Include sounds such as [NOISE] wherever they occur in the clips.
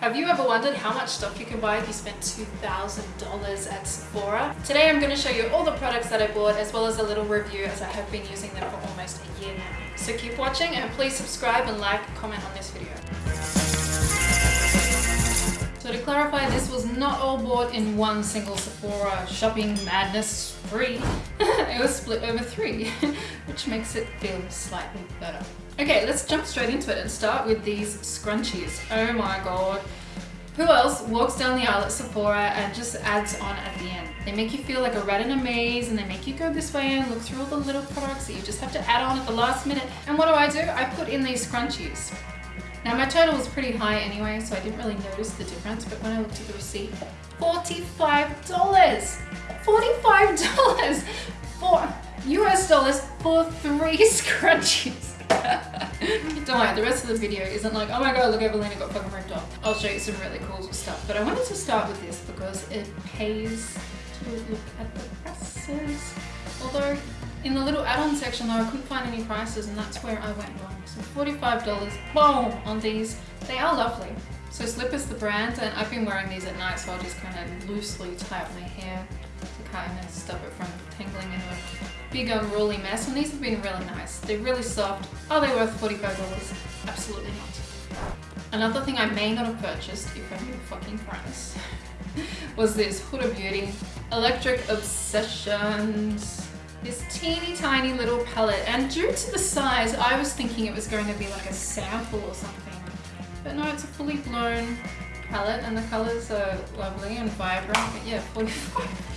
Have you ever wondered how much stuff you can buy if you spend $2,000 at Sephora? Today I'm going to show you all the products that I bought as well as a little review as I have been using them for almost a year now. So keep watching and please subscribe and like and comment on this video. So to clarify, this was not all bought in one single Sephora shopping madness spree. [LAUGHS] it was split over three, [LAUGHS] which makes it feel slightly better. Okay, let's jump straight into it and start with these scrunchies. Oh my god. Who else walks down the aisle at Sephora and just adds on at the end? They make you feel like a rat in a maze and they make you go this way and look through all the little products that you just have to add on at the last minute. And what do I do? I put in these scrunchies. Now my total was pretty high anyway, so I didn't really notice the difference, but when I looked at the receipt, $45! $45 for US dollars for three [LAUGHS] scrunchies. [LAUGHS] Don't worry, the rest of the video isn't like, oh my god, look, Evelina got fucking ripped off. I'll show you some really cool stuff. But I wanted to start with this because it pays to look at the prices. Although, in the little add-on section though, I couldn't find any prices and that's where I went wrong. So $45, boom, on these. They are lovely. So Slipper's the brand and I've been wearing these at night so I'll just kind of loosely tie up my hair to kind of stop it from tangling into a big unruly mess and these have been really nice. They're really soft. Are they worth $45? Absolutely not. Another thing I may not have purchased if I knew the fucking price [LAUGHS] was this Huda Beauty Electric Obsessions. This teeny tiny little palette and due to the size I was thinking it was going to be like a sample or something but no it's a fully blown palette and the colours are lovely and vibrant but yeah 45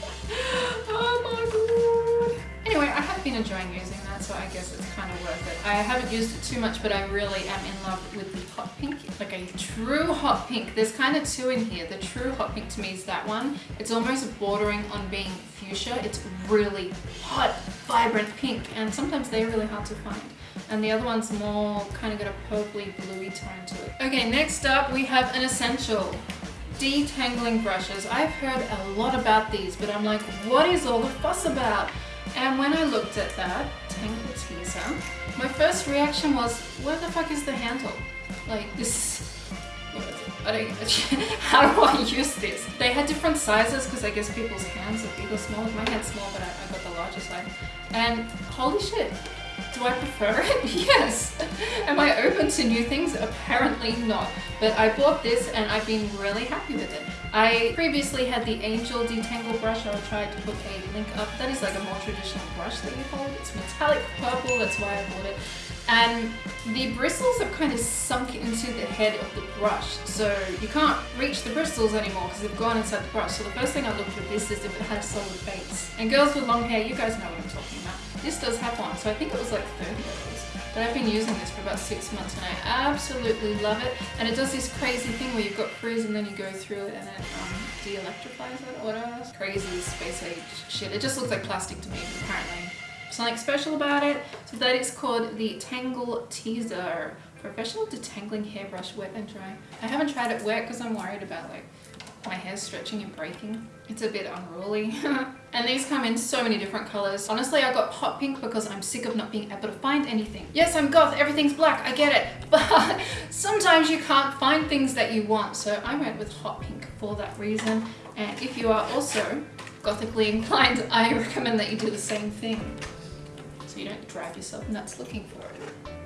oh my god Anyway, I have been enjoying using that, so I guess it's kind of worth it. I haven't used it too much, but I really am in love with the hot pink. Like a true hot pink. There's kind of two in here. The true hot pink to me is that one. It's almost bordering on being fuchsia. It's really hot, vibrant pink, and sometimes they're really hard to find. And the other one's more kind of got a purpley bluey tone to it. Okay, next up we have an essential detangling brushes. I've heard a lot about these, but I'm like, what is all the fuss about? And when I looked at that Tangle Teezer, my first reaction was, where the fuck is the handle? Like this, I don't, [LAUGHS] how do I use this? They had different sizes because I guess people's hands are big or small. My hand's small, but I, I got the larger size. And holy shit, do I prefer it? [LAUGHS] yes. [LAUGHS] Am open to new things? Apparently not. But I bought this and I've been really happy with it. I previously had the Angel Detangle brush. I'll try to put a link up. That is like a more traditional brush that you hold. It's metallic purple, that's why I bought it. And the bristles have kind of sunk into the head of the brush. So you can't reach the bristles anymore because they've gone inside the brush. So the first thing I looked at this is if it had a solid base. And girls with long hair, you guys know what I'm talking about. This does have one, so I think it was like 30 dollars. But I've been using this for about six months and I absolutely love it. And it does this crazy thing where you've got frizz and then you go through it and it um, de-electrifies it or whatever. Crazy space age shit. It just looks like plastic to me, apparently. Something special about it. So that is called the Tangle Teezer. Professional Detangling Hairbrush Wet and Dry. I haven't tried it wet because I'm worried about like my hair stretching and breaking. It's a bit unruly. [LAUGHS] and these come in so many different colors. Honestly, I got hot pink because I'm sick of not being able to find anything. Yes, I'm goth, everything's black, I get it. [LAUGHS] But sometimes you can't find things that you want. So I went with hot pink for that reason. And if you are also gothically inclined, I [LAUGHS] recommend that you do the same thing. So you don't drive yourself nuts looking for it.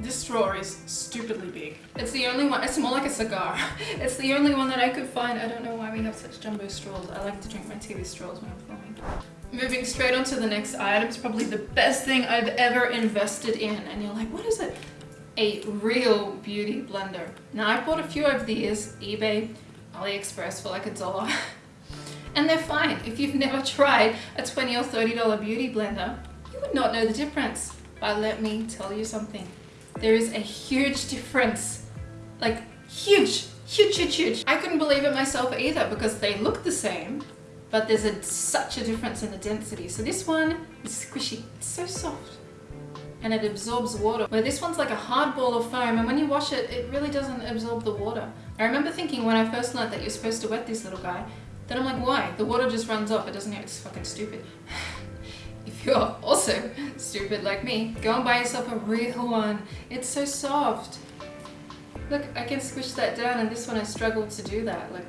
This straw is stupidly big. It's the only one, it's more like a cigar. [LAUGHS] It's the only one that I could find. I don't know why we have such jumbo straws. I like to drink my tea with straws when I'm filming. Moving straight on to the next item. It's probably the best thing I've ever invested in. And you're like, what is it? A real beauty blender. Now I bought a few of these, eBay, AliExpress for like a dollar. [LAUGHS] and they're fine. If you've never tried a 20 or $30 beauty blender, you would not know the difference. But let me tell you something there is a huge difference. Like huge, huge, huge, huge. I couldn't believe it myself either because they look the same, but there's a, such a difference in the density. So this one is squishy, it's so soft and it absorbs water. Where this one's like a hard ball of foam and when you wash it, it really doesn't absorb the water. I remember thinking when I first learned that you're supposed to wet this little guy, then I'm like, why? The water just runs off, it doesn't, it's fucking stupid. [SIGHS] You're also stupid like me, go and buy yourself a real one. It's so soft. Look, I can squish that down and this one I struggled to do that. Like,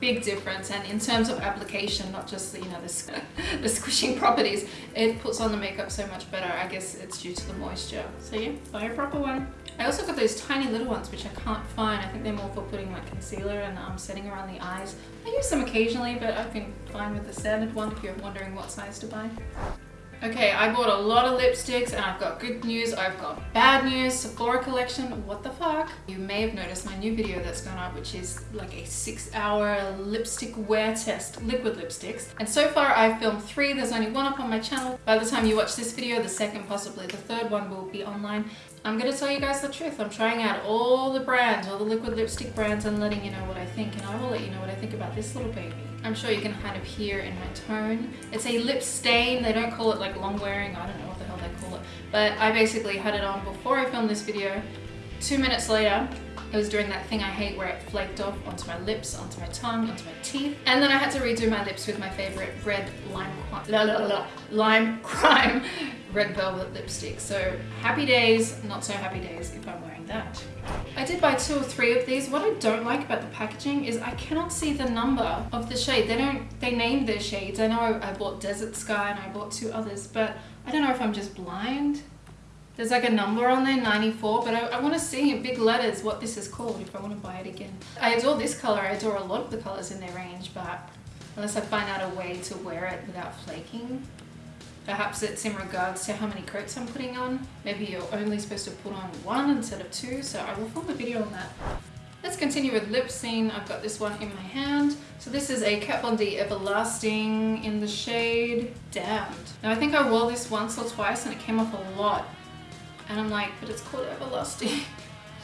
big difference and in terms of application not just you know the, [LAUGHS] the squishing properties it puts on the makeup so much better I guess it's due to the moisture so yeah buy a proper one I also got those tiny little ones which I can't find I think they're more for putting like concealer and um, setting around the eyes I use them occasionally but I've been fine with the standard one if you're wondering what size to buy Okay, I bought a lot of lipsticks and I've got good news, I've got bad news, Sephora collection, what the fuck? You may have noticed my new video that's gone up, which is like a six hour lipstick wear test, liquid lipsticks. And so far I've filmed three, there's only one up on my channel. By the time you watch this video, the second, possibly the third one will be online. I'm gonna tell you guys the truth. I'm trying out all the brands, all the liquid lipstick brands and letting you know what I think. And I will let you know what I think about this little baby. I'm sure you can kind of hear in my tone. It's a lip stain. They don't call it like long wearing. I don't know what the hell they call it. But I basically had it on before I filmed this video. Two minutes later, it was doing that thing I hate where it flaked off onto my lips, onto my tongue, onto my teeth. And then I had to redo my lips with my favorite red lime, la, la, la, lime [LAUGHS] crime red velvet lipstick. So happy days, not so happy days if I'm wearing that. I did buy two or three of these. What I don't like about the packaging is I cannot see the number of the shade. They don't, they named their shades. I know I bought Desert Sky and I bought two others, but I don't know if I'm just blind. There's like a number on there, 94, but I, I want to see in big letters what this is called if I want to buy it again. I adore this color. I adore a lot of the colors in their range, but unless I find out a way to wear it without flaking, Perhaps it's in regards to how many coats I'm putting on. Maybe you're only supposed to put on one instead of two, so I will film a video on that. Let's continue with lip scene. I've got this one in my hand. So this is a Kat Von D Everlasting in the shade Damned. Now I think I wore this once or twice and it came off a lot. And I'm like, but it's called Everlasting.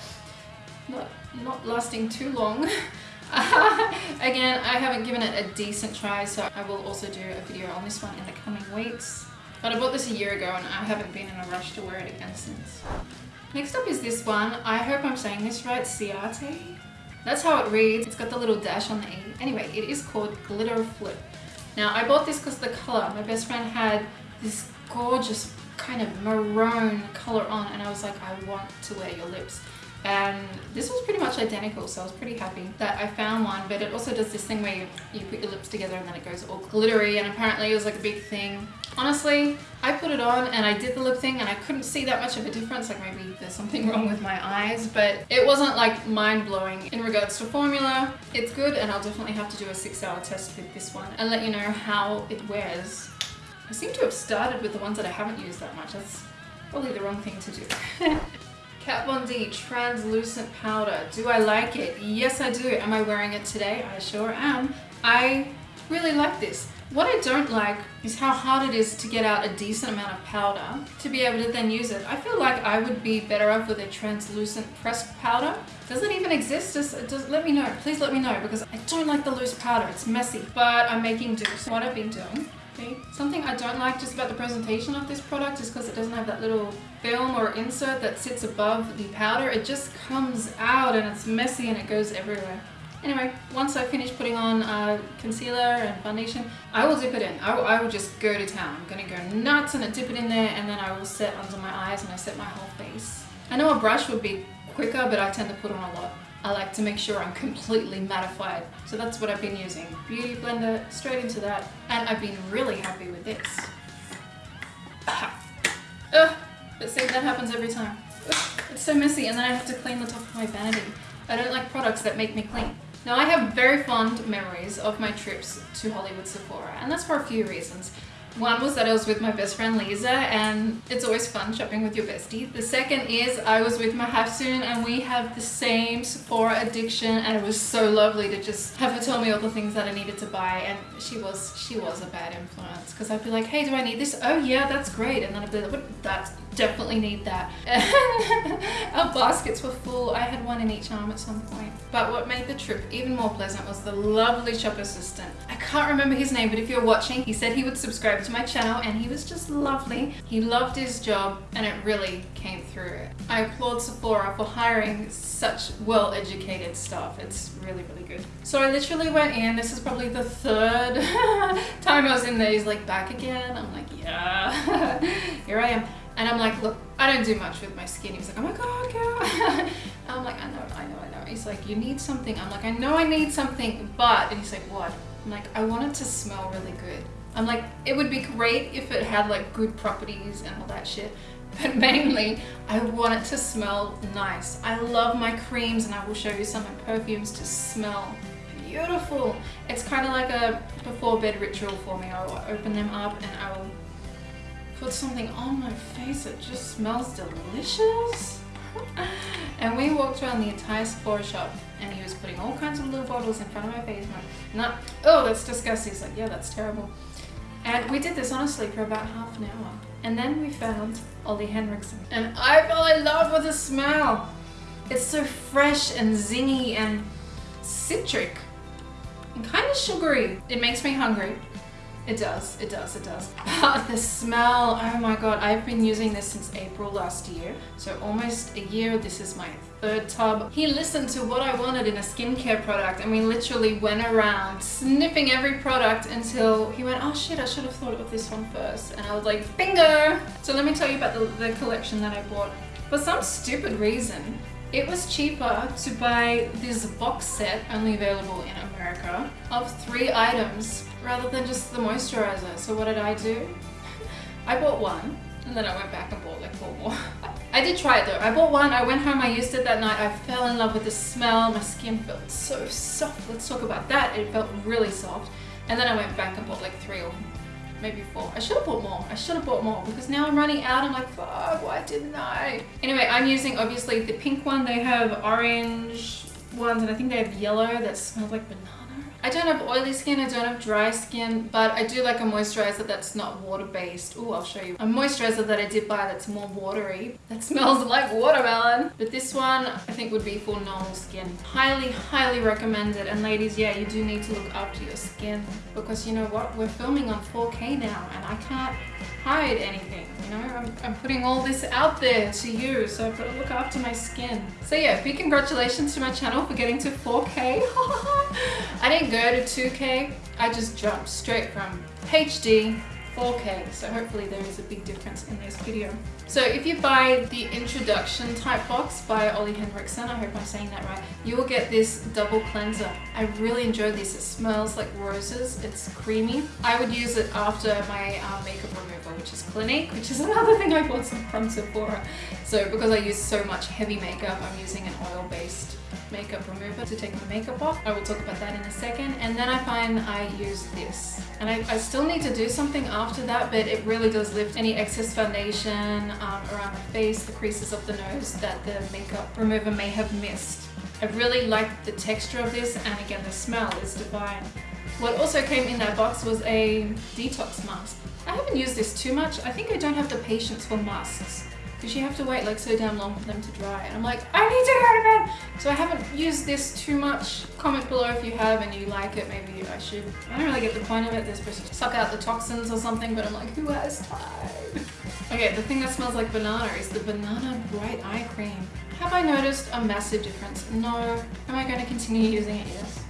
[LAUGHS] not, not lasting too long. [LAUGHS] Again, I haven't given it a decent try, so I will also do a video on this one in the coming weeks. But I bought this a year ago and I haven't been in a rush to wear it again since. Next up is this one. I hope I'm saying this right, Ciate. That's how it reads. It's got the little dash on the E. Anyway, it is called Glitter Flip. Now, I bought this because the color. My best friend had this gorgeous kind of maroon color on and I was like, I want to wear your lips. And this was pretty much identical so I was pretty happy that I found one but it also does this thing where you, you put your lips together and then it goes all glittery and apparently it was like a big thing. Honestly I put it on and I did the lip thing and I couldn't see that much of a difference like maybe there's something [LAUGHS] wrong with my eyes but it wasn't like mind-blowing. In regards to formula it's good and I'll definitely have to do a six hour test with this one and let you know how it wears I seem to have started with the ones that I haven't used that much that's probably the wrong thing to do [LAUGHS] Kat Von D translucent powder. Do I like it? Yes, I do. Am I wearing it today? I sure am. I really like this. What I don't like is how hard it is to get out a decent amount of powder to be able to then use it. I feel like I would be better off with a translucent pressed powder. Does it even exist? Just, just let me know. Please let me know because I don't like the loose powder. It's messy, but I'm making do. So what I've been doing Something I don't like just about the presentation of this product is because it doesn't have that little film or insert that sits above the powder. It just comes out and it's messy and it goes everywhere. Anyway, once I finish putting on uh, concealer and foundation, I will dip it in. I will, I will just go to town. I'm going to go nuts and dip it in there and then I will set under my eyes and I set my whole face. I know a brush would be quicker, but I tend to put on a lot. I like to make sure I'm completely mattified. So that's what I've been using. Beauty blender, straight into that. And I've been really happy with this. Ah. Ugh, but see, that happens every time. It's so messy and then I have to clean the top of my vanity. I don't like products that make me clean. Now I have very fond memories of my trips to Hollywood Sephora and that's for a few reasons. One was that I was with my best friend Lisa and it's always fun shopping with your bestie. The second is I was with my Hafsoon and we have the same Sephora addiction and it was so lovely to just have her tell me all the things that I needed to buy and she was she was a bad influence because I'd be like hey do I need this? Oh yeah that's great and then I'd be like what? that's definitely need that. [LAUGHS] Our baskets were full. I had one in each arm at some point. But what made the trip even more pleasant was the lovely shop assistant. I can't remember his name, but if you're watching, he said he would subscribe to my channel and he was just lovely. He loved his job and it really came through. I applaud Sephora for hiring such well-educated staff. It's really, really good. So I literally went in. This is probably the third [LAUGHS] time I was in there. He's like, back again? I'm like, yeah. [LAUGHS] Here I am. And I'm like, look, I don't do much with my skin. He was like, oh my God, girl. [LAUGHS] I'm like, I know, I know, I know. He's like, you need something. I'm like, I know I need something, but, and he's like, what? I'm like, I want it to smell really good. I'm like, it would be great if it had like good properties and all that shit. [LAUGHS] But mainly, I want it to smell nice. I love my creams and I will show you some of perfumes to smell beautiful. It's kind of like a before bed ritual for me. I will open them up and I will put something on my face that just smells delicious. [LAUGHS] and we walked around the entire Sephora shop and he was putting all kinds of little bottles in front of my face. Like, nah, oh, that's disgusting. He's like, yeah, that's terrible. And we did this honestly for about half an hour. And then we found Ole Henriksen. And I fell in love with the smell. It's so fresh and zingy and citric and kind of sugary. It makes me hungry. It does, it does, it does. [LAUGHS] The smell, oh my god, I've been using this since April last year. So almost a year, this is my third tub. He listened to what I wanted in a skincare product and we literally went around sniffing every product until he went, oh shit, I should have thought of this one first. And I was like, bingo! So let me tell you about the, the collection that I bought. For some stupid reason, it was cheaper to buy this box set, only available in America, of three items rather than just the moisturizer. So what did I do? [LAUGHS] I bought one and then I went back and bought like four more. [LAUGHS] I did try it though. I bought one, I went home, I used it that night. I fell in love with the smell. My skin felt so soft. Let's talk about that. It felt really soft. And then I went back and bought like three or maybe four. I should have bought more. I should have bought more because now I'm running out. I'm like, fuck, why didn't I? Anyway, I'm using obviously the pink one. They have orange ones and I think they have yellow that smells like banana. I don't have oily skin, I don't have dry skin, but I do like a moisturizer that's not water-based. Oh, I'll show you. A moisturizer that I did buy that's more watery, that smells [LAUGHS] like watermelon. But this one, I think would be for normal skin. Highly, highly recommended. And ladies, yeah, you do need to look after your skin because you know what? We're filming on 4K now and I can't hide anything, you know? I'm, I'm, putting all this out there to you, so I've got to look after my skin. So yeah, big congratulations to my channel for getting to 4K. [LAUGHS] I didn't go to 2K, I just jumped straight from HD 4K, so hopefully there is a big difference in this video. So if you buy the introduction type box by Ole Henriksen, I hope I'm saying that right, you will get this double cleanser. I really enjoy this. It smells like roses. It's creamy. I would use it after my uh, makeup remover, which is Clinique, which is [LAUGHS] another thing I bought from Sephora. So because I use so much heavy makeup, I'm using an oil-based makeup remover to take my makeup off. I will talk about that in a second. And then I find I use this. And I, I still need to do something after that, but it really does lift any excess foundation um, around the face, the creases of the nose that the makeup remover may have missed. I really like the texture of this and again the smell is divine. What also came in that box was a detox mask. I haven't used this too much. I think I don't have the patience for masks because you have to wait like so damn long for them to dry. And I'm like I need to go to bed! So I haven't used this too much comment below if you have and you like it maybe I should. I don't really get the point of it. They're supposed to suck out the toxins or something but I'm like who has time? [LAUGHS] Okay the thing that smells like banana is the banana bright eye cream. Have I noticed a massive difference? No. Am I going to continue using it? Yes.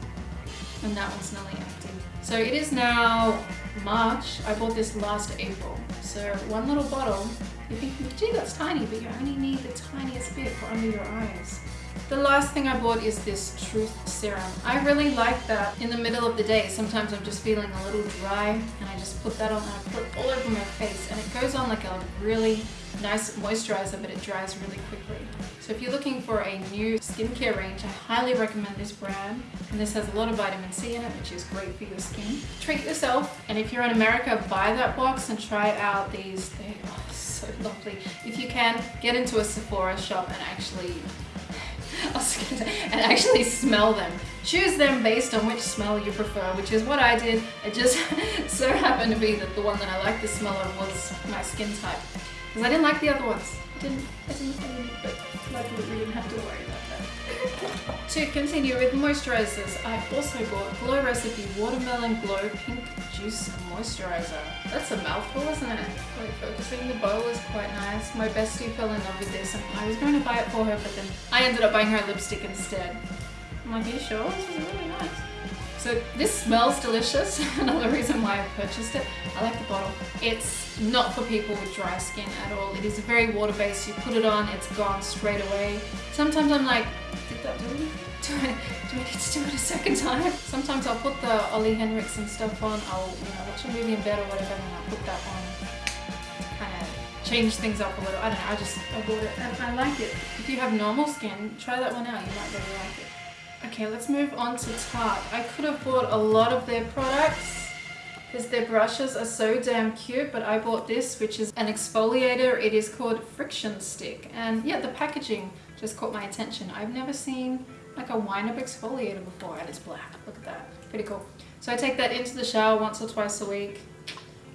And that one's nearly empty. So it is now March. I bought this last April. So one little bottle you think, gee, that's tiny, but you only need the tiniest bit for under your eyes. The last thing I bought is this Truth Serum. I really like that in the middle of the day. Sometimes I'm just feeling a little dry and I just put that on and I put it all over my face and it goes on like a really nice moisturizer but it dries really quickly. So if you're looking for a new skincare range, I highly recommend this brand. And this has a lot of vitamin C in it, which is great for your skin. Treat yourself. And if you're in America, buy that box and try out these. They are so lovely. If you can, get into a Sephora shop and actually [LAUGHS] and actually smell them. Choose them based on which smell you prefer, which is what I did. It just [LAUGHS] so happened to be that the one that I liked the smell of was my skin type. Because I didn't like the other ones. I didn't, I didn't, but luckily we didn't have to worry. To continue with moisturizers, I also bought Glow Recipe Watermelon Glow Pink Juice Moisturizer. That's a mouthful, isn't it? Like focusing, the bowl is quite nice. My bestie fell in love with this and I was going to buy it for her, but then I ended up buying her lipstick instead. I'm like, are you sure? This is really nice. So this smells delicious. [LAUGHS] Another reason why I purchased it. I like the bottle. It's not for people with dry skin at all. It is very water-based. You put it on, it's gone straight away. Sometimes I'm like, do it? Do I, do I need to do it a second time? Sometimes I'll put the Ole Henriksen stuff on. I'll you know, watch a movie in bed or whatever and I'll put that on kind of change things up a little. I don't know, I just I bought it and I like it. If you have normal skin, try that one out. You might really like it. Okay, let's move on to Tarte. I could have bought a lot of their products because their brushes are so damn cute, but I bought this, which is an exfoliator. It is called Friction Stick. And yeah, the packaging just caught my attention. I've never seen like a wind-up exfoliator before, and it's black. Look at that. Pretty cool. So I take that into the shower once or twice a week.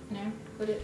You know, put it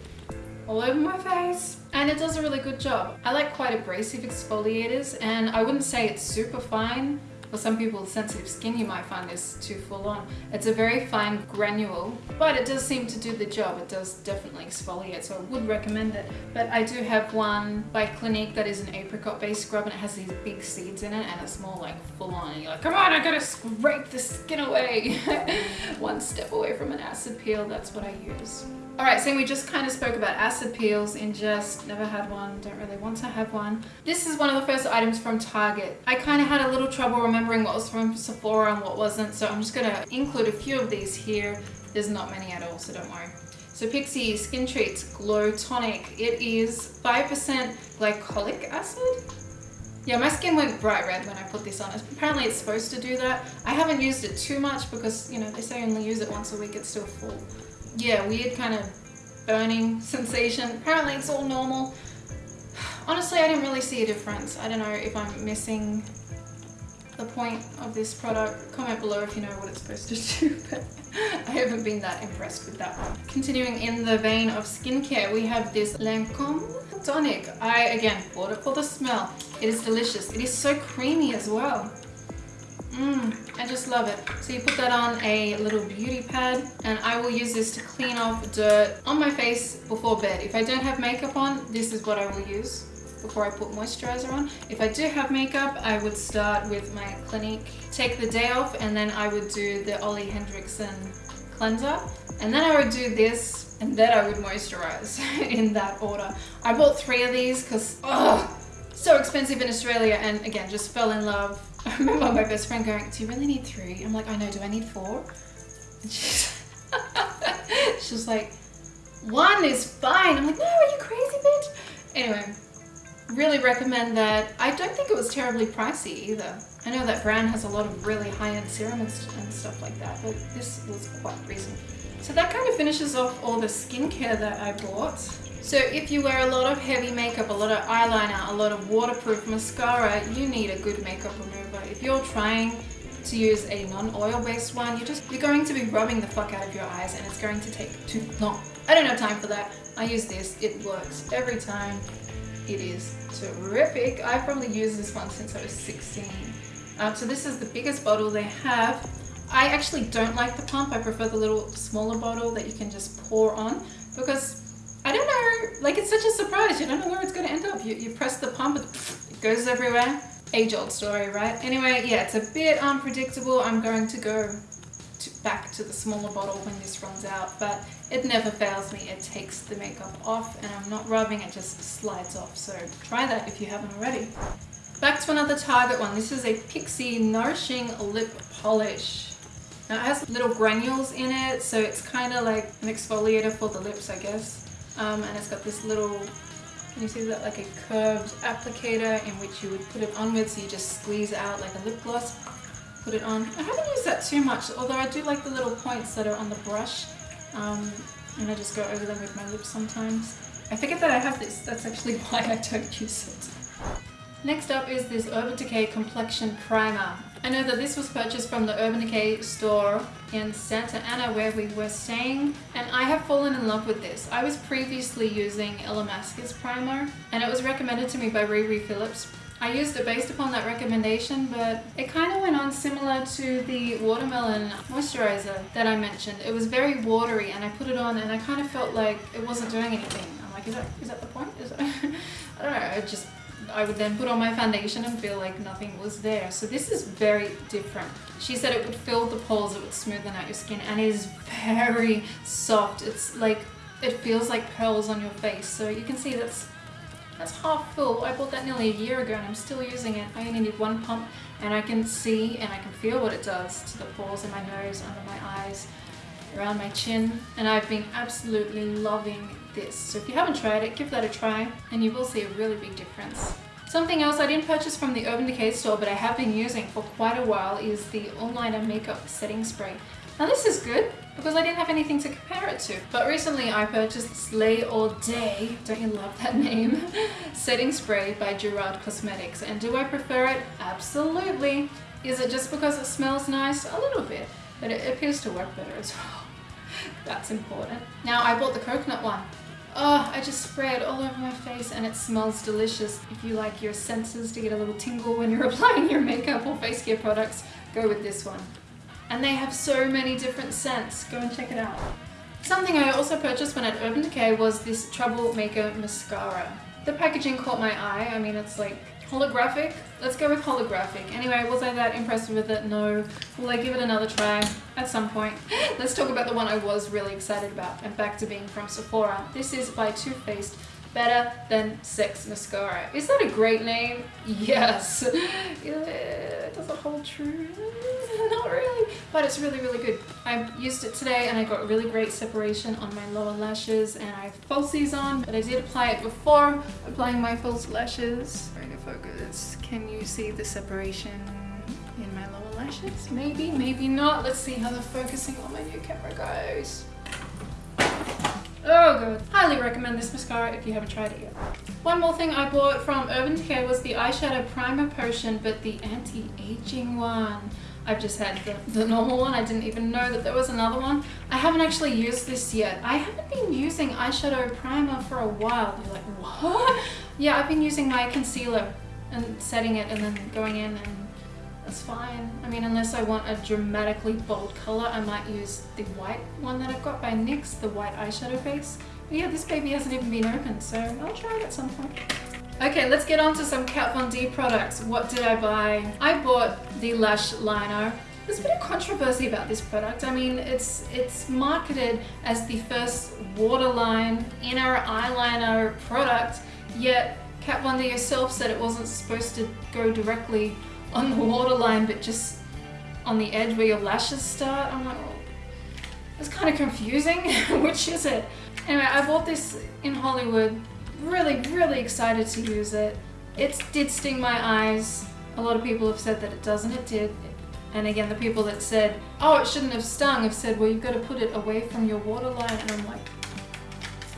all over my face and it does a really good job. I like quite abrasive exfoliators and I wouldn't say it's super fine for some people with sensitive skin, you might find this too full on. It's a very fine granule, but it does seem to do the job. It does definitely exfoliate, so I would recommend it. But I do have one by Clinique that is an apricot based scrub and it has these big seeds in it and it's more like full on and you're like, come on, I gotta scrape the skin away. [LAUGHS] one step away from an acid peel, that's what I use. Alright, so we just kind of spoke about acid peels in just never had one, don't really want to have one. This is one of the first items from Target. I kind of had a little trouble remembering what was from Sephora and what wasn't, so I'm just to include a few of these here. There's not many at all, so don't worry. So Pixi Skin Treats Glow Tonic. It is 5% glycolic acid. Yeah, my skin went bright red when I put this on. Apparently it's supposed to do that. I haven't used it too much because, you know, they say only use it once a week, it's still full yeah, weird kind of burning [LAUGHS] sensation. Apparently it's all normal. [SIGHS] Honestly, I didn't really see a difference. I don't know if I'm missing the point of this product. Comment below if you know what it's supposed to do, [LAUGHS] but I haven't been that impressed with that one. Continuing in the vein of skincare, we have this Lancome tonic. I, again, bought it for the smell. It is delicious. It is so creamy as well. Mmm, I just love it. So you put that on a little beauty pad and I will use this to clean off dirt on my face before bed. If I don't have makeup on, this is what I will use before I put moisturizer on. If I do have makeup, I would start with my Clinique, take the day off, and then I would do the Ole Henriksen cleanser. And then I would do this, and then I would moisturize [LAUGHS] in that order. I bought three of these because, oh, so expensive in Australia, and again, just fell in love [LAUGHS] I remember my best friend going, do you really need three? I'm like, I know, do I need four? And she's, [LAUGHS] she's like, one is fine. I'm like, no, are you crazy, bitch? Anyway, really recommend that. I don't think it was terribly pricey either. I know that brand has a lot of really high-end serum and, and stuff like that, but this was quite reasonable. So that kind of finishes off all the skincare that I bought. So if you wear a lot of heavy makeup, a lot of eyeliner, a lot of waterproof mascara, you need a good makeup remover. If you're trying to use a non-oil based one, you're just you're going to be rubbing the fuck out of your eyes and it's going to take too long. I don't have time for that. I use this, it works every time. It is terrific. I've probably used this one since I was 16. Um, so this is the biggest bottle they have. I actually don't like the pump. I prefer the little smaller bottle that you can just pour on because I don't know, like it's such a surprise. You don't know where it's going to end up. You, you press the pump, [LAUGHS] it goes everywhere. Age old story, right? Anyway, yeah, it's a bit unpredictable. I'm going to go to, back to the smaller bottle when this runs out, but it never fails me. It takes the makeup off and I'm not rubbing, it just slides off. So try that if you haven't already. Back to another Target one. This is a Pixi Nourishing Lip Polish. Now it has little granules in it, so it's kind of like an exfoliator for the lips, I guess um, and it's got this little can you see that like a curved applicator in which you would put it on with so you just squeeze out like a lip gloss put it on I haven't used that too much although I do like the little points that are on the brush um, and I just go over them with my lips sometimes I forget that I have this that's actually [LAUGHS] why I don't use it Next up is this Urban Decay Complexion Primer. I know that this was purchased from the Urban Decay store in Santa Ana where we were staying and I have fallen in love with this. I was previously using Illamasqua primer and it was recommended to me by Riri Phillips. I used it based upon that recommendation but it kind of went on similar to the watermelon moisturizer that I mentioned. It was very watery and I put it on and I kind of felt like it wasn't doing anything. I'm like, is that, is that the point? Is that, [LAUGHS] I don't know, it just I would then put on my foundation and feel like nothing was there. So this is very different. She said it would fill the pores, it would smoothen out your skin and it is very soft. It's like, it feels like pearls on your face. So you can see that's that's half full. I bought that nearly a year ago and I'm still using it. I only need one pump and I can see and I can feel what it does to the pores in my nose, under my eyes, around my chin. And I've been absolutely loving this. So if you haven't tried it, give that a try and you will see a really big difference. Something else I didn't purchase from the Urban Decay store but I have been using for quite a while is the All Nighter Makeup Setting Spray. Now this is good because I didn't have anything to compare it to. But recently I purchased Slay All Day, don't you love that name? [LAUGHS] Setting Spray by Gerard Cosmetics. And do I prefer it? Absolutely. Is it just because it smells nice? A little bit. But it appears to work better as [LAUGHS] well. That's important. Now I bought the coconut one. Oh, I just spray it all over my face and it smells delicious. If you like your senses to get a little tingle when you're [LAUGHS] applying your makeup or face care products, go with this one and they have so many different scents. Go and check it out. Something I also purchased when at Urban Decay was this Troublemaker mascara. The packaging caught my eye. I mean, it's like holographic. Let's go with holographic. Anyway, was I that impressed with it? No. Will I give it another try at some point? [GASPS] Let's talk about the one I was really excited about and back to being from Sephora. This is by Too Faced Better Than Sex Mascara. Is that a great name? Yes. [LAUGHS] yeah, does it hold true? [LAUGHS] Not really, but it's really, really good. I used it today and I got really great separation on my lower lashes and I have falsies on, but I did apply it before applying my false lashes. Trying to focus. Can you see the separation in my lower lashes? Maybe, maybe not. Let's see how the focusing on my new camera goes. Oh god. Highly recommend this mascara if you haven't tried it yet. One more thing I bought from Urban Decay was the eyeshadow primer potion, but the anti-aging one. I've just had the, the normal one. I didn't even know that there was another one. I haven't actually used this yet. I haven't been using eyeshadow primer for a while. You're like, what? [LAUGHS] Yeah, I've been using my concealer and setting it and then going in and that's fine. I mean, unless I want a dramatically bold color, I might use the white one that I've got by NYX, the white eyeshadow base. But yeah, this baby hasn't even been opened, so I'll try it at some point. Okay, let's get on to some Kat Von D products. What did I buy? I bought the lash liner. There's a bit of controversy about this product. I mean, it's it's marketed as the first waterline inner eyeliner product, yet Kat Von D herself said it wasn't supposed to go directly on the waterline, but just on the edge where your lashes start. I'm like, oh, it's kind of confusing. [LAUGHS] Which is it? Anyway, I bought this in Hollywood really, really excited to use it. It did sting my eyes. A lot of people have said that it doesn't. It did. And again, the people that said, oh, it shouldn't have stung, have said, well, you've got to put it away from your waterline. And I'm like,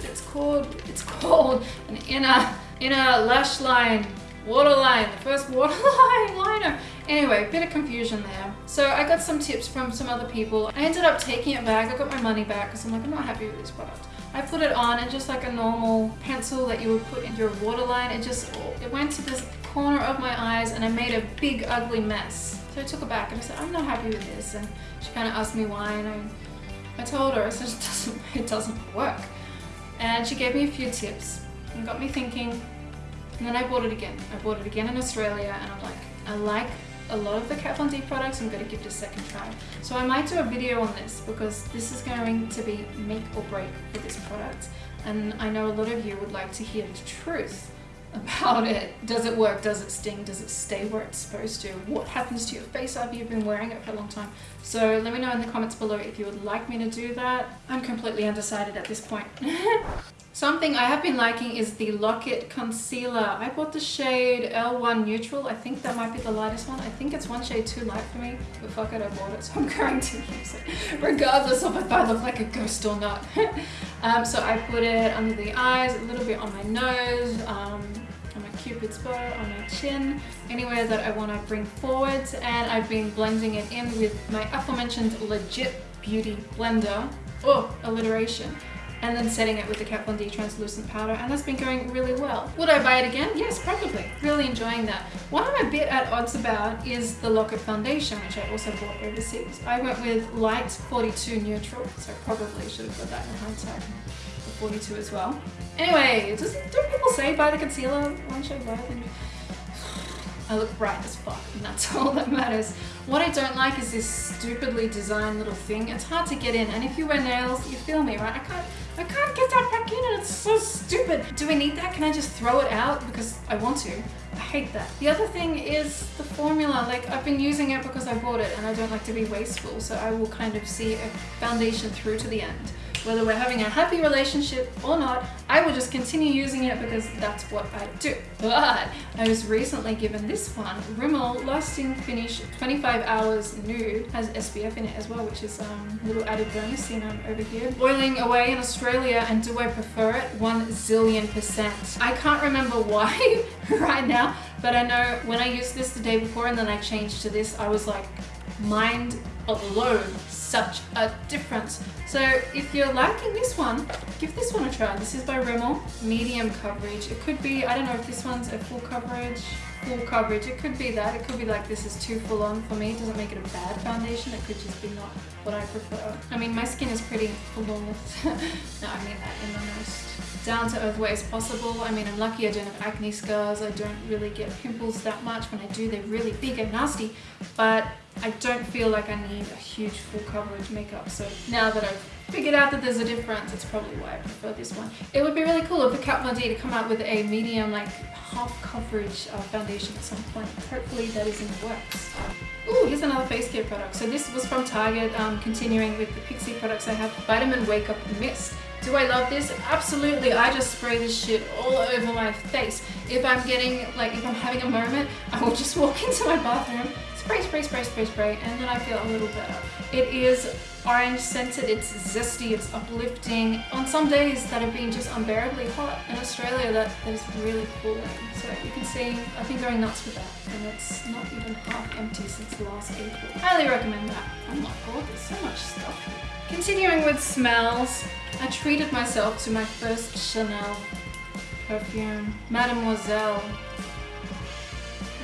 it's called, it's [LAUGHS] called an inner, inner lash line, waterline, the first waterline [LAUGHS] liner. Anyway, bit of confusion there. So I got some tips from some other people. I ended up taking it back. I got my money back because I'm like, I'm not happy with this product. I put it on and just like a normal pencil that you would put in your waterline, it just, it went to this corner of my eyes and I made a big ugly mess. So I took it back and I said, I'm not happy with this. And she kind of asked me why and I, I told her, I said, it doesn't, [LAUGHS] it doesn't work. And she gave me a few tips and got me thinking. And then I bought it again. I bought it again in Australia and I'm like, I like a lot of the Kat Von D products, I'm going to give it a second try. So I might do a video on this because this is going to be make or break for this product. And I know a lot of you would like to hear the truth [LAUGHS] about it. Does it work? Does it sting? Does it stay where it's supposed to? What happens to your face after you've been wearing it for a long time? So let me know in the comments below if you would like me to do that. I'm completely undecided at this point. [LAUGHS] Something I have been liking is the Lock-It Concealer. I bought the shade L1 Neutral. I think that might be the lightest one. I think it's one shade too light for me, but fuck it, I bought it, so I'm [LAUGHS] going to use it, regardless of if I look like a ghost or not. [LAUGHS] um, so I put it under the eyes, a little bit on my nose, um, on my cupid's bow, on my chin, anywhere that I want to bring forward. And I've been blending it in with my aforementioned Legit Beauty Blender. Oh, alliteration and then setting it with the Kat Von D translucent powder and that's been going really well. Would I buy it again? Yes, probably. Really enjoying that. What I'm a bit at odds about is the Lock-It foundation, which I also bought overseas. I went with light 42 neutral, so probably should have got that in hindsight. 42 as well. Anyway, does, don't people say buy the concealer? One shade than I look bright as fuck and that's [LAUGHS] all that matters. What I don't like is this stupidly designed little thing. It's hard to get in and if you wear nails, you feel me, right? I can't, I can't get that back in and it's so stupid. Do we need that? Can I just throw it out because I want to? I hate that. The other thing is the formula. Like I've been using it because I bought it and I don't like to be wasteful. So I will kind of see a foundation through to the end whether we're having a happy relationship or not, I will just continue using it because that's what I do. But I was recently given this one, Rimmel Lasting Finish 25 Hours Nude, has SPF in it as well, which is um, a little added bonus, you know, over here. Boiling away in Australia, and do I prefer it? One zillion percent. I can't remember why [LAUGHS] right now, but I know when I used this the day before and then I changed to this, I was like, mind alone such a difference. So if you're liking this one, give this one a try. This is by Rimmel, medium coverage. It could be, I don't know if this one's a full coverage, full coverage. It could be that. It could be like this is too full on for me. It doesn't make it a bad foundation. It could just be not what I prefer. I mean, my skin is pretty flawless. [LAUGHS] no, I mean that in the most down to earth way as possible. I mean, I'm lucky I don't have acne scars. I don't really get pimples that much. When I do, they're really big and nasty. But I don't feel like I need a huge full coverage makeup. So now that I've figured out that there's a difference, it's probably why I prefer this one. It would be really cool if the Kat Von D to come out with a medium, like half coverage uh, foundation at some point. Hopefully that is in the works. Ooh, here's another face care product. So this was from Target, um, continuing with the Pixi products I have. Vitamin Wake Up Mist. Do I love this? Absolutely. I just spray this shit all over my face. If I'm getting, like, if I'm having a moment, I will just walk [LAUGHS] into my bathroom, spray, spray, spray, spray, spray, and then I feel a little better. It is orange scented, it's zesty, it's uplifting. On some days that have been just unbearably hot in Australia, that, that is really cooling. So you can see I've been going nuts with that, and it's not even half empty since last April. Highly recommend that. Oh my god, there's so much stuff. Continuing with smells, I treated myself to my first Chanel perfume, Mademoiselle.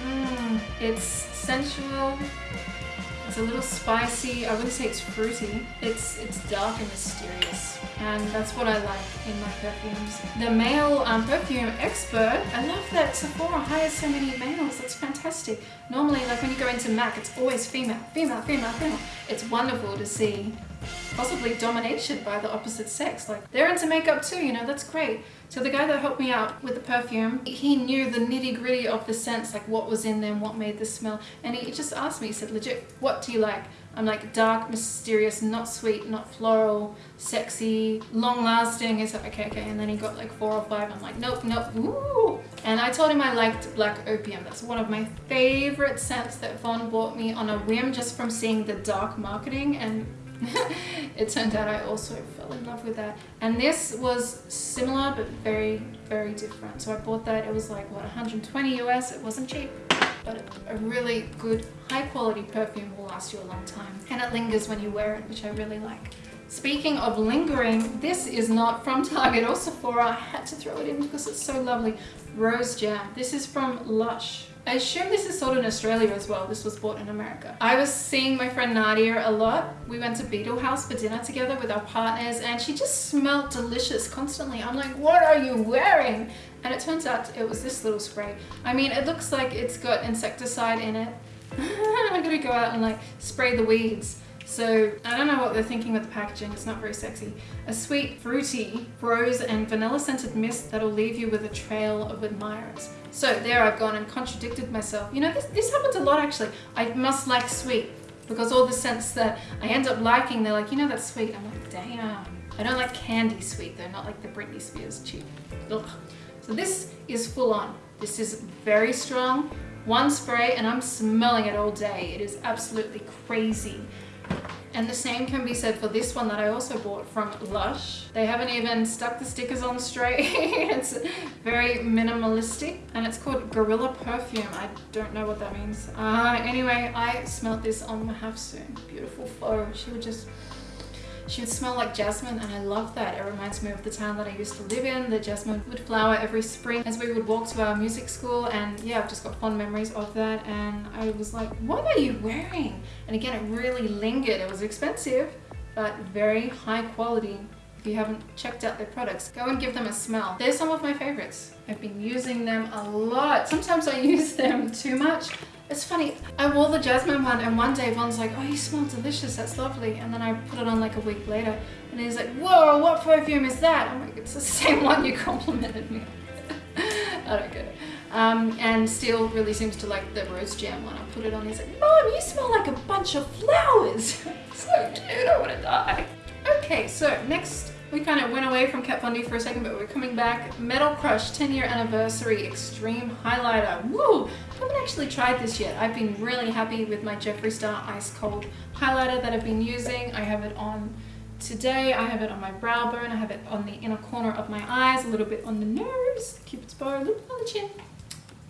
Mm, it's sensual, it's a little spicy, I wouldn't say it's fruity. It's, it's dark and mysterious and that's what I like in my perfumes. The male um, perfume expert, I love that Sephora hires so many males, that's fantastic. Normally like when you go into MAC it's always female, female, female, female. It's wonderful to see possibly domination by the opposite sex. Like they're into makeup too, you know, that's great. So the guy that helped me out with the perfume, he knew the nitty gritty of the scents, like what was in them, what made the smell. And he just asked me, he said, legit, what do you like? I'm like dark, mysterious, not sweet, not floral, sexy, long lasting. He's like, okay, okay. And then he got like four or five. I'm like, nope, nope, ooh. And I told him I liked Black Opium. That's one of my favorite scents that Von bought me on a whim just from seeing the dark marketing. And [LAUGHS] it turned out I also fell in love with that. And this was similar, but very, very different. So I bought that, it was like, what, 120 US, it wasn't cheap. But a really good, high quality perfume will last you a long time. And it lingers when you wear it, which I really like. Speaking of lingering, this is not from Target or Sephora. I had to throw it in because it's so lovely. Rose Jam. This is from Lush. I assume this is sold in Australia as well. This was bought in America. I was seeing my friend Nadia a lot. We went to Beetle House for dinner together with our partners and she just smelled delicious constantly. I'm like, what are you wearing? And it turns out it was this little spray. I mean, it looks like it's got insecticide in it. [LAUGHS] I'm gonna go out and like spray the weeds. So I don't know what they're thinking with the packaging, it's not very sexy. A sweet, fruity, rose and vanilla scented mist that'll leave you with a trail of admirers. So there I've gone and contradicted myself. You know, this, this happens a lot actually. I must like sweet because all the scents that I end up liking, they're like, you know that's sweet. I'm like, damn. I don't like candy sweet though, not like the Britney Spears cheap. Ugh. So this is full on. This is very strong. One spray and I'm smelling it all day. It is absolutely crazy. And the same can be said for this one that I also bought from Lush. They haven't even stuck the stickers on straight. [LAUGHS] it's very minimalistic and it's called Gorilla Perfume. I don't know what that means. Uh, anyway, I smelled this on my half soon. Beautiful flow. She would just she would smell like jasmine and I love that. It reminds me of the town that I used to live in. The jasmine would flower every spring as we would walk to our music school and yeah, I've just got fond memories of that and I was like, what are you wearing? And again, it really lingered. It was expensive, but very high quality. If you haven't checked out their products, go and give them a smell. They're some of my favorites. I've been using them a lot. Sometimes I [LAUGHS] use them too much. It's funny, I wore the jasmine one and one day Von's like, oh you smell delicious, that's lovely. And then I put it on like a week later and he's like, whoa, what perfume is that? I'm like, it's the [LAUGHS] same one you complimented me. [LAUGHS] I don't get it. Um, and Steele really seems to like the rose jam one. I put it on, he's like, Mom, you smell like a bunch of flowers. [LAUGHS] so cute, I want to die. Okay, so next we kind of went away from Kat Von D for a second, but we're coming back. Metal Crush 10 year anniversary extreme highlighter. Woo! I haven't actually tried this yet. I've been really happy with my Jeffree Star Ice Cold highlighter that I've been using. I have it on today. I have it on my brow bone. I have it on the inner corner of my eyes, a little bit on the nose, cupid's bow, a little bit on the chin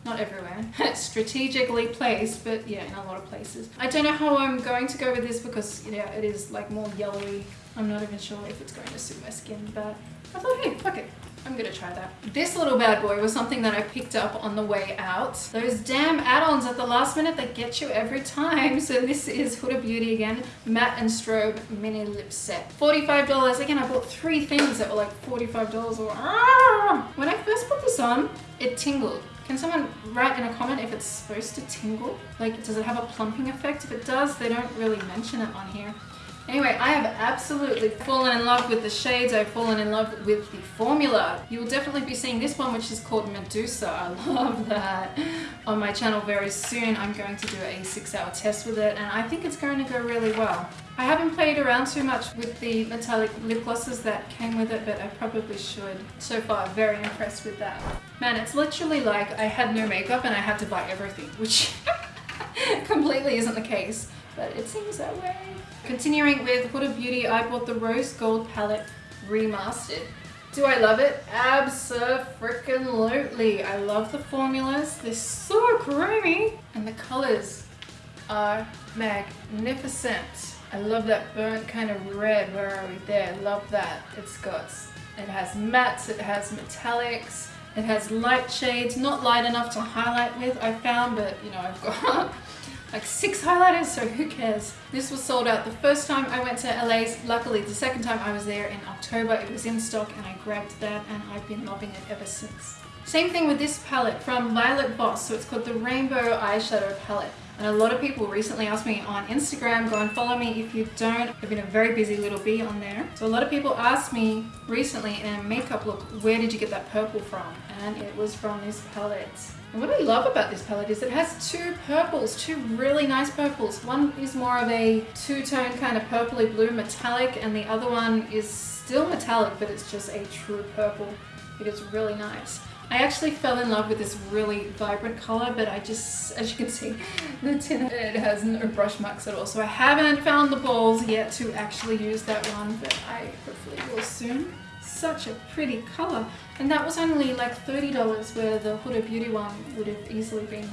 not everywhere, [LAUGHS] strategically placed, but yeah, in a lot of places. I don't know how I'm going to go with this because, you know, it is like more yellowy. I'm not even sure if it's going to suit my skin, but I thought, hey, fuck it. I'm gonna try that. This little bad boy was something that I picked up on the way out. Those damn add-ons at the last minute that get you every time. So this is Huda Beauty again, Matte and Strobe Mini Lip Set. $45. Again, I bought three things that were like $45 or ah! When I first put this on, it tingled. Can someone write in a comment if it's supposed to tingle? Like, does it have a plumping effect? If it does, they don't really mention it on here. Anyway, I have absolutely fallen in love with the shades. I've fallen in love with the formula. You will definitely be seeing this one, which is called Medusa. [LAUGHS] I love that on my channel very soon. I'm going to do a six hour test with it and I think it's going to go really well. I haven't played around too much with the metallic lip glosses that came with it, but I probably should. So far, very impressed with that. Man, it's literally like I had no makeup and I had to buy everything, which [LAUGHS] completely isn't the case, but it seems that way. Continuing with Huda Beauty, I bought the Rose Gold palette remastered. Do I love it? Absolutely. Freaking lately. I love the formulas. They're so creamy. And the colors are magnificent. I love that burnt kind of red. Where are we there? Love that. It's got, it has mattes, it has metallics, it has light shades. Not light enough to highlight with, I found, but you know, I've got like six highlighters, so who cares? This was sold out the first time I went to LA's. Luckily, the second time I was there in October, it was in stock and I grabbed that and I've been loving it ever since. Same thing with this palette from Violet Voss, so it's called the Rainbow Eyeshadow Palette. And a lot of people recently asked me on Instagram, go and follow me if you don't. I've been a very busy little bee on there. So a lot of people asked me recently in a makeup look, where did you get that purple from? And it was from this palette. And what I love about this palette is it has two purples, two really nice purples. One is more of a two-tone kind of purpley blue metallic and the other one is still metallic but it's just a true purple. It is really nice. I actually fell in love with this really vibrant color, but I just, as you can see, [LAUGHS] the tin, it has no brush marks at all. So I haven't found the balls yet to actually use that one, but I hopefully will soon. Such a pretty color. And that was only like $30 where the Huda Beauty one would have easily been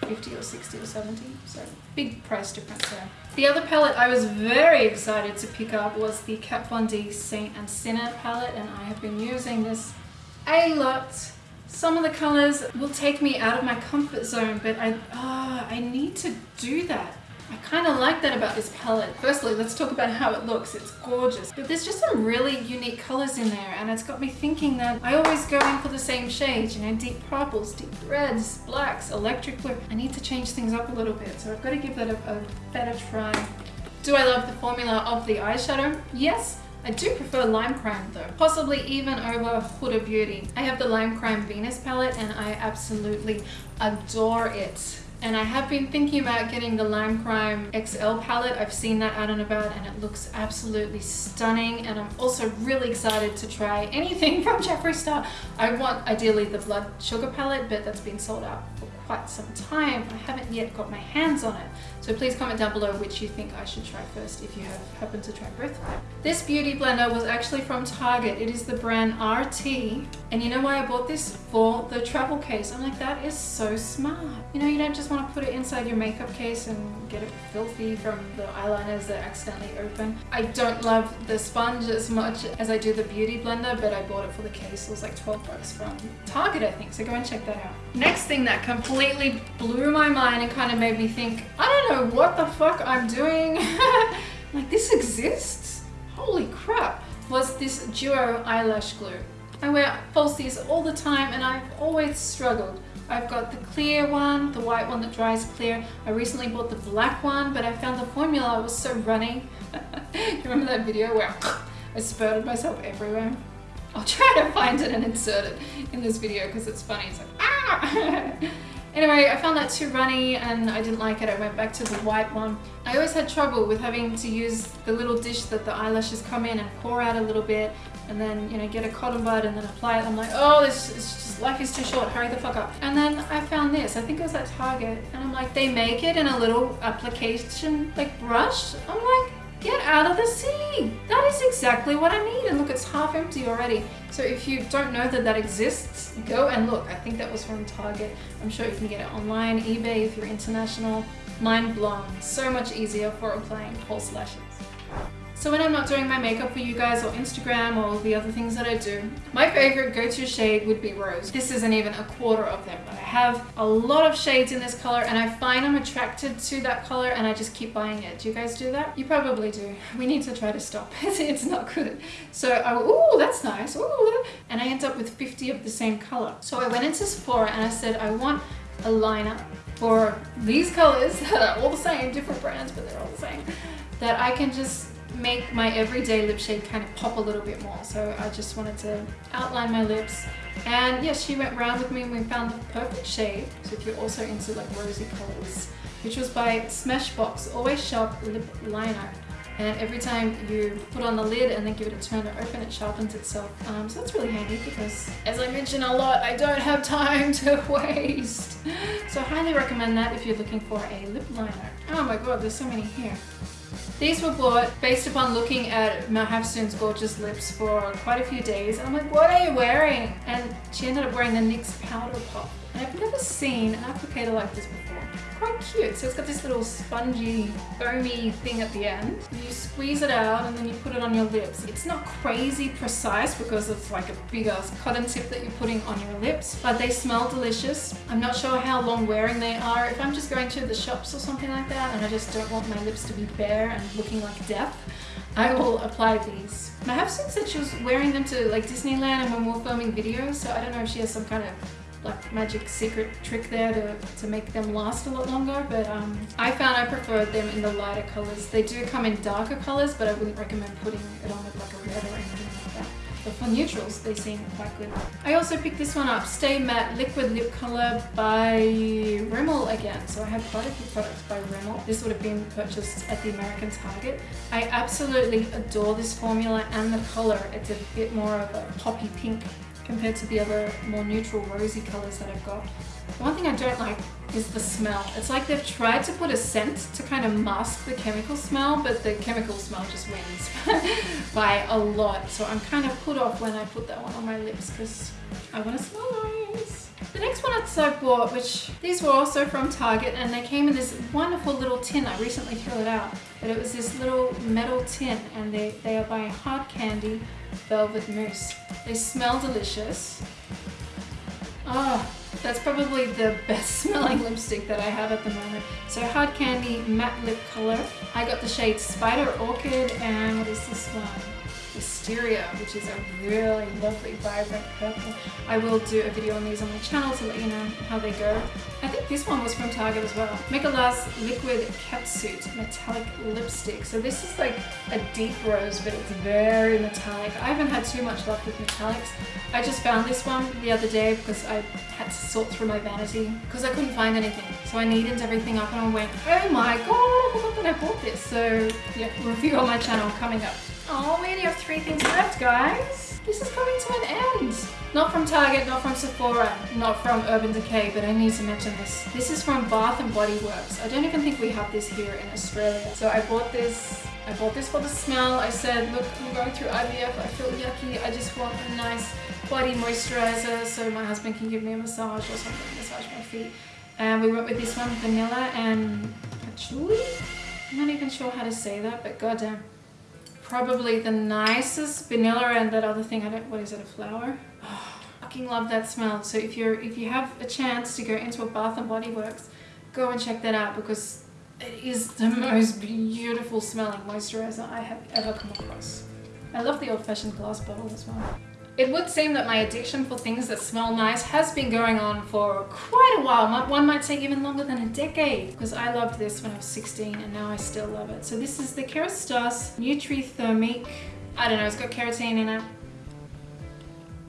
50 or 60 or 70 so big price difference there. The other palette I was very excited to pick up was the Kat Von D Saint and Sinner palette and I have been using this a lot some of the colors will take me out of my comfort zone, but I, oh, I need to do that. I kind of like that about this palette. Firstly, let's talk about how it looks. It's gorgeous. But there's just some really unique colors in there and it's got me thinking that I always go in for the same shades, you know, deep purples, deep reds, blacks, electric blue. I need to change things up a little bit, so I've got to give that a, a better try. Do I love the formula of the eyeshadow? Yes, I do prefer Lime Crime though, possibly even over Huda Beauty. I have the Lime Crime Venus palette and I absolutely adore it. And I have been thinking about getting the Lime Crime XL palette. I've seen that out and about and it looks absolutely stunning. And I'm also really excited to try anything [LAUGHS] from Jeffree Star. I want ideally the Blood Sugar palette, but that's been sold out for quite some time. I haven't yet got my hands on it. So please comment down below which you think I should try first if you have happened to try both This beauty blender was actually from Target. It is the brand RT. And you know why I bought this? For the travel case. I'm like, that is so smart. You know, you don't just want to put it inside your makeup case and get it filthy from the eyeliners that accidentally open. I don't love the sponge as much as I do the beauty blender, but I bought it for the case. It was like 12 bucks from Target, I think. So go and check that out. Next thing that completely blew my mind and kind of made me think, I don't know what the fuck I'm doing. [LAUGHS] like, this exists? Holy crap. was this Duo eyelash glue. I wear falsies all the time and I've always struggled. I've got the clear one, the white one that dries clear. I recently bought the black one, but I found the formula was so runny. [LAUGHS] you remember that video where I spurted myself everywhere? I'll try to find it and insert it in this video because it's funny. It's like, ah! [LAUGHS] Anyway, I found that too runny and I didn't like it. I went back to the white one. I always had trouble with having to use the little dish that the eyelashes come in and pour out a little bit and then, you know, get a cotton bud and then apply it. I'm like, oh, this is just, life is too short, hurry the fuck up. And then I found this, I think it was at Target, and I'm like, they make it in a little application, like brush. I'm like, Get out of the sea! That is exactly what I need and look it's half empty already. So if you don't know that that exists, go and look. I think that was from Target. I'm sure you can get it online, eBay if you're international. Mind blown. So much easier for applying false lashes. So when I'm not doing my makeup for you guys or Instagram or the other things that I do, my favorite go-to shade would be rose. This isn't even a quarter of them, but I have a lot of shades in this color and I find I'm attracted to that color and I just keep buying it. Do you guys do that? You probably do. [LAUGHS] We need to try to stop [LAUGHS] it. it's not good. So I, oh, that's nice. Ooh, and I end up with 50 of the same color. So I went into Sephora and I said, I want a liner for these colors [LAUGHS] that are all the same, different brands, but they're all the same, that I can just make my everyday lip shade kind of pop a little bit more. So I just wanted to outline my lips. And yes, she went round with me and we found the perfect shade. So if you're also into like rosy colors, which was by Smashbox Always Sharp Lip Liner. And every time you put on the lid and then give it a turn to open, it sharpens itself. Um, so that's really handy because, as I mention a lot, I don't have time to [LAUGHS] waste. So I highly recommend that if you're looking for a lip liner. Oh my god, there's so many here. These were bought based upon looking at Mahafsoon's gorgeous lips for quite a few days. And I'm like, what are you wearing? And she ended up wearing the NYX Powder Puff. And I've never seen an applicator like this before quite cute. So it's got this little spongy, foamy thing at the end. You squeeze it out and then you put it on your lips. It's not crazy precise because it's like a big ass cotton tip that you're putting on your lips, but they smell delicious. I'm not sure how long wearing they are. If I'm just going to the shops or something like that and I just don't want my lips to be bare and looking like death, I will apply these. Mahafsoon said she was wearing them to like Disneyland and when we are filming videos, so I don't know if she has some kind of like magic secret trick there to, to make them last a lot longer but um, I found I preferred them in the lighter colors. They do come in darker colors but I wouldn't recommend putting it on with like a red or anything like that. But for neutrals they seem quite good. I also picked this one up, Stay Matte Liquid Lip Color by Rimmel again. So I have quite a few products by Rimmel. This would have been purchased at the American Target. I absolutely adore this formula and the color. It's a bit more of a poppy pink compared to the other more neutral rosy colours that I've got. One thing I don't like is the smell. It's like they've tried to put a scent to kind of mask the chemical smell, but the chemical smell just wins [LAUGHS] by a lot. So I'm kind of put off when I put that one on my lips because I want to smell nice. The next one I bought, which these were also from Target and they came in this wonderful little tin. I recently threw it out, but it was this little metal tin and they, they are by Hard Candy Velvet Mousse. They smell delicious. Oh, that's probably the best [LAUGHS] smelling lipstick that I have at the moment. So Hard Candy Matte Lip Color. I got the shade Spider Orchid and what is this one? Wisteria, which is a really lovely vibrant purple. I will do a video on these on my channel to let you know how they go. I think this one was from Target as well. Make a Last Liquid Catsuit Metallic Lipstick. So this is like a deep rose, but it's very metallic. I haven't had too much luck with metallics. I just found this one the other day because I had to sort through my vanity because I couldn't find anything. So I needed everything up and I went, oh my god, I that I bought this. So yeah, review on my channel coming up. Oh, we only have three things left, guys. This is coming to an end. Not from Target, not from Sephora, not from Urban Decay, but I need to mention this. This is from Bath and Body Works. I don't even think we have this here in Australia. So I bought this I bought this for the smell. I said, look, I'm going through IVF. I feel yucky. I just want a nice body moisturizer so my husband can give me a massage or something, massage my feet. And we went with this one, vanilla and patchouli. I'm not even sure how to say that, but goddamn probably the nicest vanilla and that other thing I don't what is it a flower? [SIGHS] Oh, fucking love that smell. So if you're if you have a chance to go into a Bath and Body Works go and check that out because it is the [LAUGHS] most beautiful smelling moisturizer I have ever come across. I love the old-fashioned glass bottle as well. It would seem that my addiction for things that smell nice has been going on for quite a while. One might say even longer than a decade because I loved this when I was 16 and now I still love it. So this is the Kerastase Nutri-Thermique. I don't know, it's got carotene in it.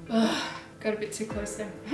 Ugh. Got a bit too close there. [LAUGHS]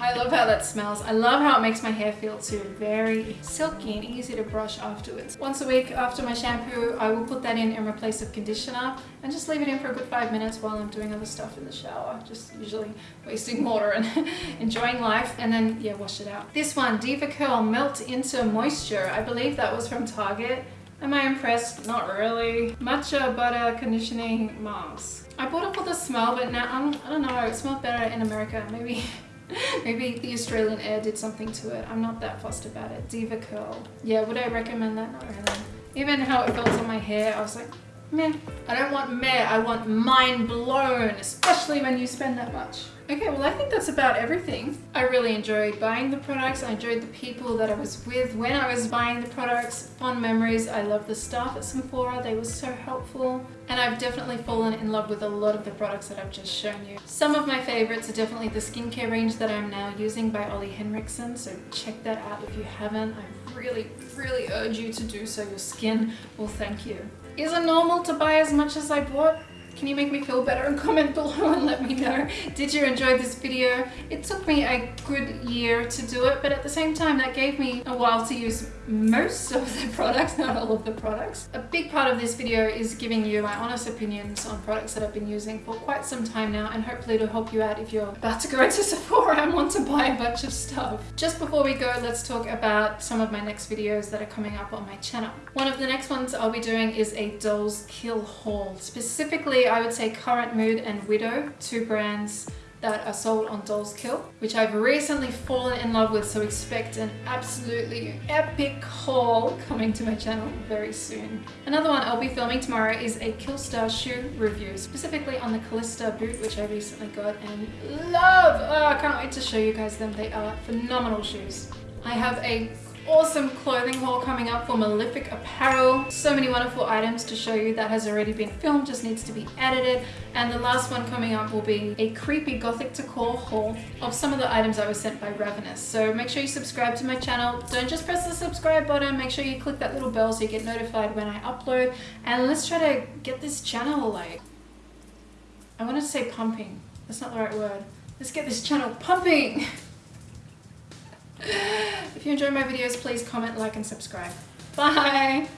I love how that smells. I love how it makes my hair feel too. Very silky and easy to brush afterwards. Once a week after my shampoo, I will put that in and replace of conditioner and just leave it in for a good five minutes while I'm doing other stuff in the shower. Just usually wasting water and [LAUGHS] enjoying life and then yeah, wash it out. This one, DevaCurl Melt Into Moisture. I believe that was from Target. Am I impressed? Not really. Matcha Butter Conditioning Mask. I bought it for the smell, but now I'm, I don't know, it smelled better in America. Maybe [LAUGHS] maybe the Australian air did something to it. I'm not that fussed about it. DevaCurl. Yeah, would I recommend that? Not really. Even how it felt on my hair, I was like, meh. I don't want meh, I want mind blown, especially when you spend that much. Okay, well I think that's about everything. I really enjoyed buying the products. I enjoyed the people that I was with when I was buying the products. Fond memories. I love the staff at Sephora. They were so helpful. And I've definitely fallen in love with a lot of the products that I've just shown you. Some of my favorites are definitely the skincare range that I'm now using by Ole Henriksen. So check that out if you haven't. I really, really urge you to do so. Your skin will thank you. Is it normal to buy as much as I bought? Can you make me feel better and [LAUGHS] comment below and let me know. Did you enjoy this video? It took me a good year to do it, but at the same time, that gave me a while to use most of the [LAUGHS] products, not all of the products. A big part of this video is giving you my honest opinions on products that I've been using for quite some time now and hopefully to help you out if you're about to go into [LAUGHS] Sephora and want to buy a bunch of stuff. Just before we go, let's talk about some of my next videos that are coming up on my channel. One of the next ones I'll be doing is a Dolls Kill haul. Specifically, I would say Current Mood and Widow, two brands that are sold on Dolls Kill, which I've recently fallen in love with, so expect an absolutely epic haul [LAUGHS] coming to my channel very soon. Another one I'll be filming tomorrow is a Killstar shoe review, specifically on the Callista boot, which I recently got and love! Oh, I can't wait to show you guys them. They are phenomenal shoes. I have a awesome clothing haul coming up for Malefic Apparel. So many wonderful items to show you that has already been filmed, just needs to be edited. And the last one coming up will be a creepy gothic decor haul of some of the items I was sent by Ravenous. So make sure you subscribe to my channel. Don't just press the subscribe button, make sure you click that little bell so you get notified when I upload. And let's try to get this channel like, I wanted to say pumping. That's not the right word. Let's get this channel pumping. [LAUGHS] If you enjoy my videos, please comment, like, and subscribe. Bye!